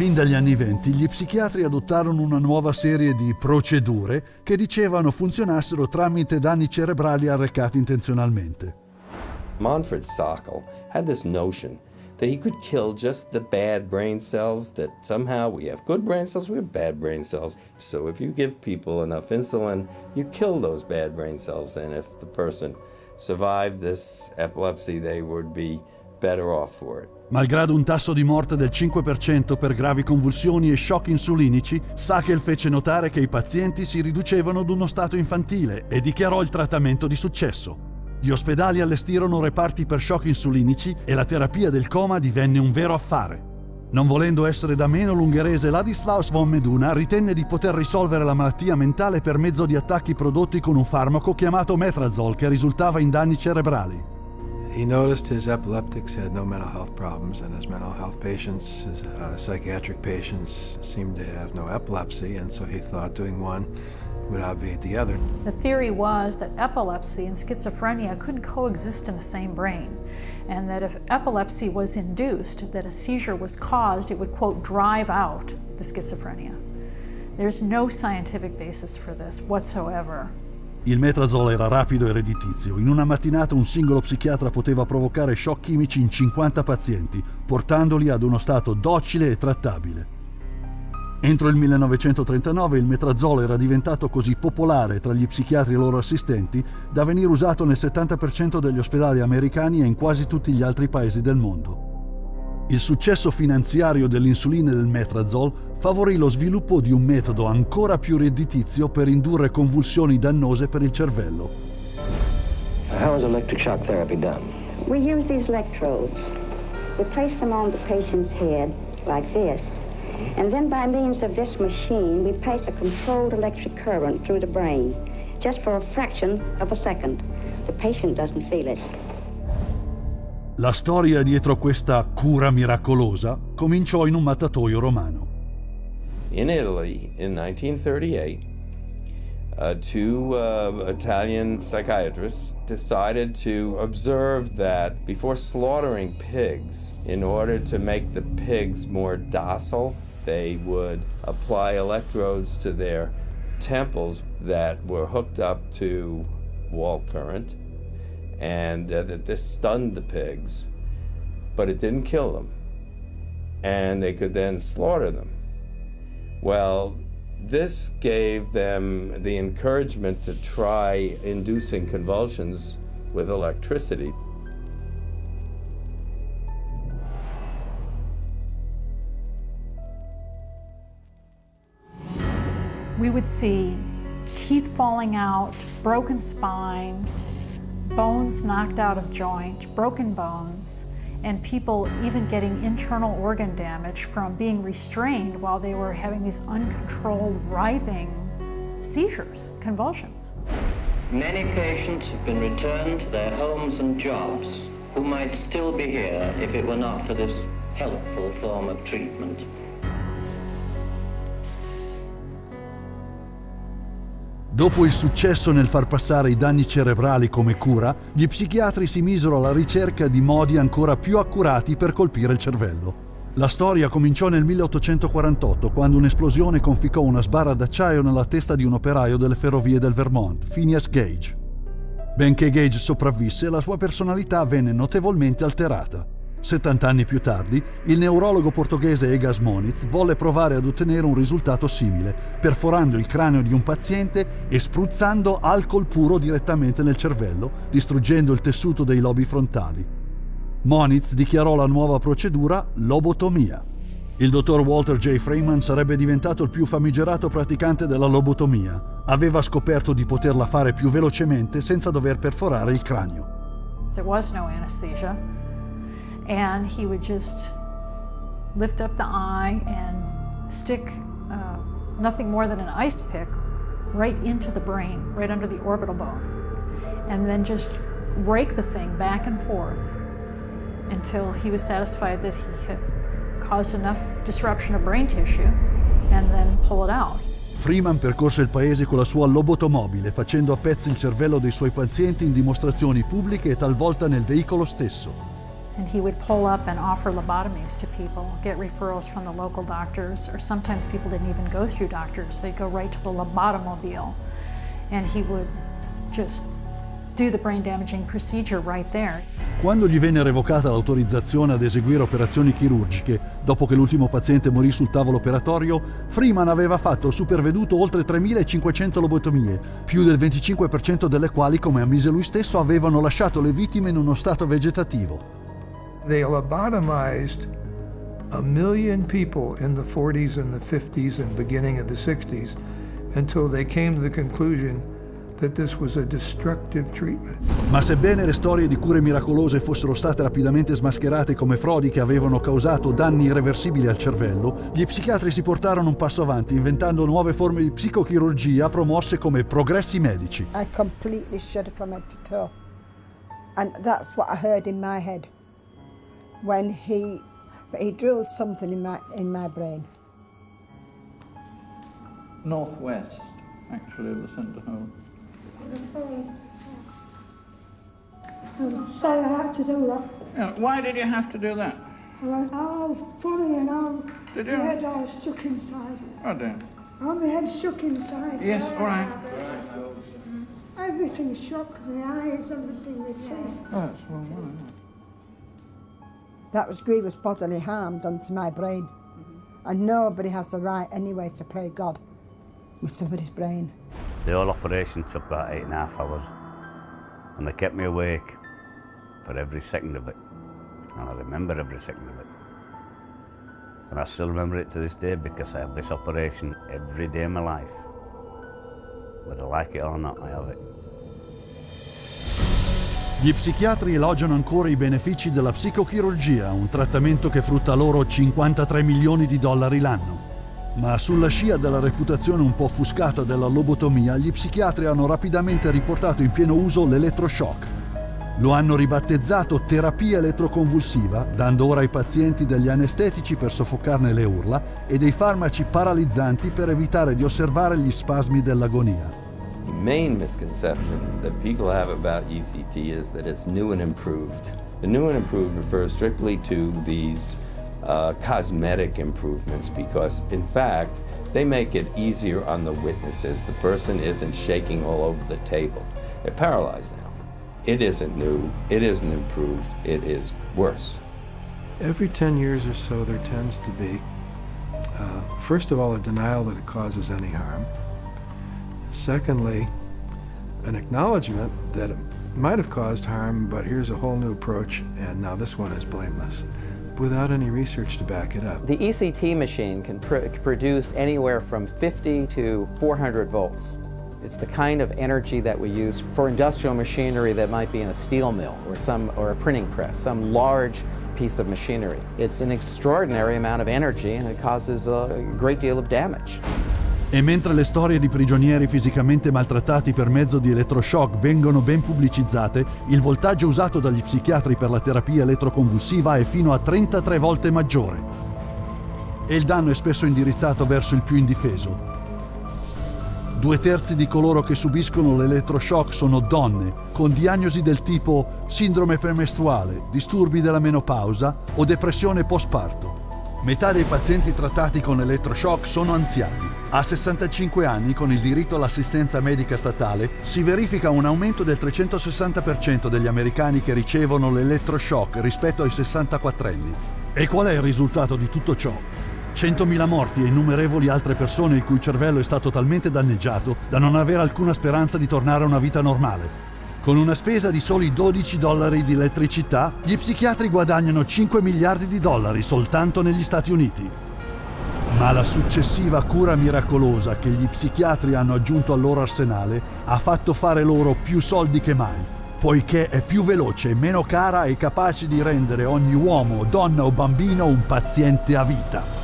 Fin dagli anni venti gli psichiatri adottarono una nuova serie di procedure che dicevano funzionassero tramite danni cerebrali arrecati intenzionalmente. Manfred Sockel had this notion that he could kill just the bad brain cells, that somehow we have good brain cells, we have bad brain cells. So if you give people enough insulin, you kill those bad brain cells. And if the person survived this epilepsy, they would be Malgrado un tasso di morte del 5% per gravi convulsioni e shock insulinici, Sackel fece notare che i pazienti si riducevano ad uno stato infantile e dichiarò il trattamento di successo. Gli ospedali allestirono reparti per shock insulinici e la terapia del coma divenne un vero affare. Non volendo essere da meno l'ungherese Ladislaus von Meduna ritenne di poter risolvere la malattia mentale per mezzo di attacchi prodotti con un farmaco chiamato metrazol che risultava in danni cerebrali. He noticed his epileptics had no mental health problems and his mental health patients, his uh, psychiatric patients seemed to have no epilepsy and so he thought doing one would obviate the other. The theory was that epilepsy and schizophrenia couldn't coexist in the same brain, and that if epilepsy was induced, that a seizure was caused, it would, quote, drive out the schizophrenia. There's no scientific basis for this whatsoever. Il metrazolo era rapido e redditizio. In una mattinata un singolo psichiatra poteva provocare shock chimici in 50 pazienti, portandoli ad uno stato docile e trattabile. Entro il 1939 il metrazolo era diventato così popolare tra gli psichiatri e loro assistenti da venire usato nel 70% degli ospedali americani e in quasi tutti gli altri paesi del mondo. Il successo finanziario dell'insulina e del metrazol favorì lo sviluppo di un metodo ancora più redditizio per indurre convulsioni dannose per il cervello. How is electric shock therapy done? We use these electrodes. We place them on the patient's head like this. And then by means of this machine, we pass a controlled electric current through the brain, just for a fraction of a second. The patient doesn't feel it. La storia dietro questa cura miracolosa cominciò in un mattatoio romano. In Italy, in 1938, uh, two uh, Italian psychiatrists decided to observe that before slaughtering pigs, in order to make the pigs more docile, they would apply electrodes to their temples that were hooked up to wall current, and uh, that this stunned the pigs, but it didn't kill them. And they could then slaughter them. Well, this gave them the encouragement to try inducing convulsions with electricity. We would see teeth falling out, broken spines, bones knocked out of joint, broken bones, and people even getting internal organ damage from being restrained while they were having these uncontrolled writhing seizures, convulsions. Many patients have been returned to their homes and jobs who might still be here if it were not for this helpful form of treatment. Dopo il successo nel far passare i danni cerebrali come cura, gli psichiatri si misero alla ricerca di modi ancora più accurati per colpire il cervello. La storia cominciò nel 1848, quando un'esplosione conficcò una sbarra d'acciaio nella testa di un operaio delle ferrovie del Vermont, Phineas Gage. Benché Gage sopravvisse, la sua personalità venne notevolmente alterata. 70 anni più tardi, il neurologo portoghese Egas Moniz volle provare ad ottenere un risultato simile, perforando il cranio di un paziente e spruzzando alcol puro direttamente nel cervello, distruggendo il tessuto dei lobi frontali. Moniz dichiarò la nuova procedura lobotomia. Il dottor Walter J. Freeman sarebbe diventato il più famigerato praticante della lobotomia. Aveva scoperto di poterla fare più velocemente senza dover perforare il cranio. There was no anesthesia. And he would just lift up the eye and stick uh, nothing more than an ice pick right into the brain, right under the orbital bone, and then just rake the thing back and forth until he was satisfied that he had caused enough disruption of brain tissue and then pull it out. Freeman percorse il paese con la sua lobotomobile, facendo a pezzi il cervello dei suoi pazienti in dimostrazioni pubbliche e talvolta nel veicolo stesso. And he would pull up and offer lobotomies to people, get referrals from the local doctors, or sometimes people didn't even go through doctors. They'd go right to the lobotomobile, and he would just do the brain damaging procedure right there. Quando gli venne revocata l'autorizzazione ad eseguire operazioni chirurgiche, dopo che l'ultimo paziente morì sul tavolo operatorio, Freeman aveva fatto superveduto oltre 3.500 lobotomie, più del 25% delle quali, come ammise lui stesso, avevano lasciato le vittime in uno stato vegetativo. They lobotomized a million people in the 40s and the 50s and beginning of the 60s until they came to the conclusion that this was a destructive treatment. Ma sebbene le storie di cure miracolose fossero state rapidamente smascherate come frodi che avevano causato danni irreversibili al cervello, gli psichiatri si portarono un passo avanti inventando nuove forme di psicochirurgia promosse come progressi medici. I completely shuddered from head to toe. And that's what I heard in my head when he, he drilled something in my, in my brain. Northwest, actually, of the centre home. I'm sorry I had to do that. Yeah, why did you have to do that? I went, oh, funny and all. Did My head all shook inside. Oh dear. Oh, my head shook inside. Yes, all right. Everything shook, the eyes, everything, the teeth. Oh, that's well, well, That was grievous bodily harm done to my brain. Mm-hmm. And nobody has the right anyway to play God with somebody's brain. The whole operation took about eight and a half hours, and they kept me awake for every second of it. And I remember every second of it. And I still remember it to this day because I have this operation every day of my life. Whether I like it or not, I have it. Gli psichiatri elogiano ancora i benefici della psicochirurgia, un trattamento che frutta loro 53 milioni di dollari l'anno. Ma sulla scia della reputazione un po' offuscata della lobotomia, gli psichiatri hanno rapidamente riportato in pieno uso l'elettroshock. Lo hanno ribattezzato terapia elettroconvulsiva, dando ora ai pazienti degli anestetici per soffocarne le urla e dei farmaci paralizzanti per evitare di osservare gli spasmi dell'agonia. The main misconception that people have about ECT is that it's new and improved. The new and improved refers strictly to these uh, cosmetic improvements because, in fact, they make it easier on the witnesses. The person isn't shaking all over the table. They're paralyzed now. It isn't new, it isn't improved, it is worse. Every 10 years or so, there tends to be, uh, first of all, a denial that it causes any harm. Secondly, an acknowledgement that it might have caused harm, but here's a whole new approach, and now this one is blameless, without any research to back it up. The ECT machine can pr produce anywhere from 50 to 400 volts. It's the kind of energy that we use for industrial machinery that might be in a steel mill or, some, or a printing press, some large piece of machinery. It's an extraordinary amount of energy and it causes a great deal of damage. E mentre le storie di prigionieri fisicamente maltrattati per mezzo di elettroshock vengono ben pubblicizzate, il voltaggio usato dagli psichiatri per la terapia elettroconvulsiva è fino a 33 volte maggiore. E il danno è spesso indirizzato verso il più indifeso. Due terzi di coloro che subiscono l'elettroshock sono donne, con diagnosi del tipo sindrome premestruale, disturbi della menopausa o depressione postparto. Metà dei pazienti trattati con elettroshock sono anziani. A 65 anni, con il diritto all'assistenza medica statale, si verifica un aumento del 360% degli americani che ricevono l'elettroshock rispetto ai 64 anni. E qual è il risultato di tutto ciò? 100.000 morti e innumerevoli altre persone il cui cervello è stato talmente danneggiato da non avere alcuna speranza di tornare a una vita normale. Con una spesa di soli 12 dollari di elettricità, gli psichiatri guadagnano 5 miliardi di dollari soltanto negli Stati Uniti. Ma la successiva cura miracolosa che gli psichiatri hanno aggiunto al loro arsenale ha fatto fare loro più soldi che mai, poiché è più veloce, meno cara e capace di rendere ogni uomo, donna o bambino un paziente a vita.